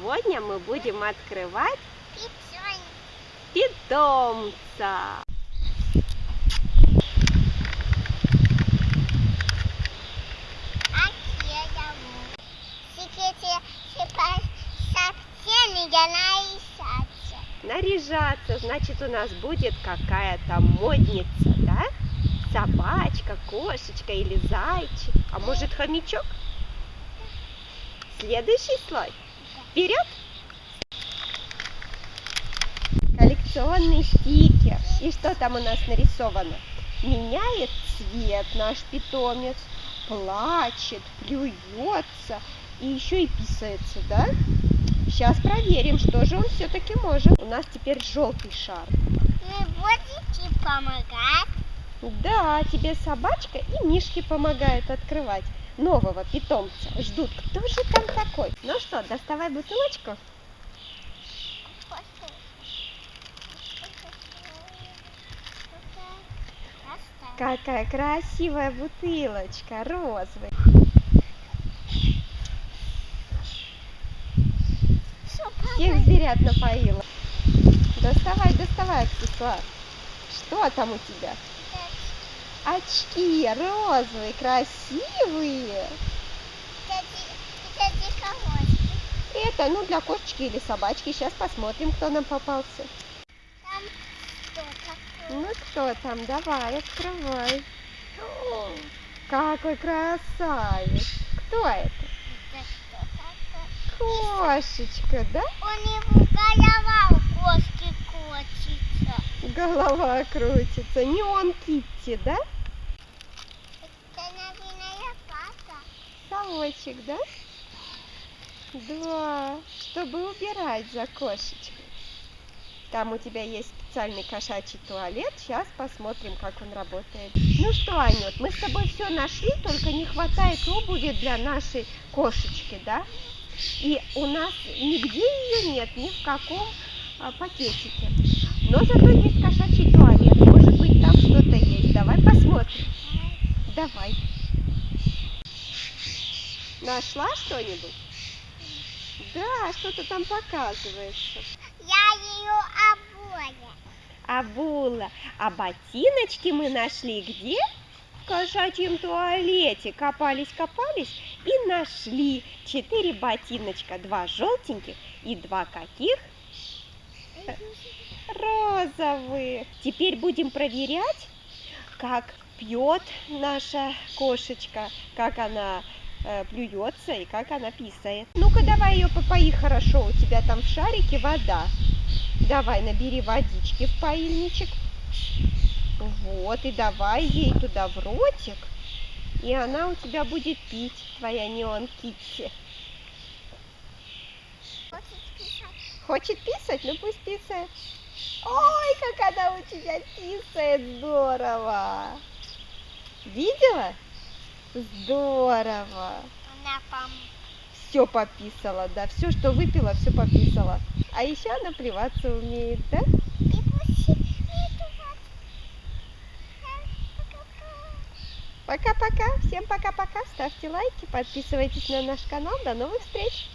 Сегодня мы будем открывать питомца. А. Наряжаться, значит, у нас будет какая-то модница, да? Собачка, кошечка или зайчик, а может хомячок? Следующий слой. Вперед! Коллекционный стикер. И что там у нас нарисовано? Меняет цвет наш питомец, плачет, плюется и еще и писается, да? Сейчас проверим, что же он все-таки может. У нас теперь желтый шар. Вы будете помогать? Да, тебе собачка и мишки помогают открывать нового питомца. Ждут, кто же там такой. Ну доставай бутылочку. Какая красивая бутылочка, розовая. Всех зверят напоила. Доставай, доставай аксессуар. Что там у тебя? Очки розовые, красивые. Это, ну, для кошечки или собачки. Сейчас посмотрим, кто нам попался. Там? Ну, кто там? Давай, открывай. О, какой красавец. Кто это? Кошечка, да? У него голова у кошки крутится. Голова крутится. Не он Китти, да? Это, наверное, папа. Совочек, да? Да, чтобы убирать за кошечкой. Там у тебя есть специальный кошачий туалет. Сейчас посмотрим, как он работает. Ну что, Анют, мы с тобой все нашли, только не хватает обуви для нашей кошечки, да? И у нас нигде ее нет, ни в каком а, пакетике. Но зато есть кошачий туалет. Может быть, там что-то есть. Давай посмотрим. Давай. Нашла что-нибудь? Да, что-то там показывается. Я ее обоя. Обула. А ботиночки мы нашли где? В кошачьем туалете. Копались, копались и нашли четыре ботиночка. Два желтеньких и два каких? Розовых. Теперь будем проверять, как пьет наша кошечка, как она э, плюется и как она писает. Ну-ка, давай ее попои хорошо, у тебя там в шарике вода. Давай, набери водички в поильничек. Вот, и давай ей туда в ротик, и она у тебя будет пить, твоя неон Китти. Хочет писать? Хочет писать? Ну пусть писает. Ой, как она у тебя писает, здорово! Видела? Здорово! Все пописала, да, все, что выпила, все пописала. А еще она плеваться умеет, да? Пока-пока, всем пока-пока, ставьте лайки, подписывайтесь на наш канал, до новых встреч!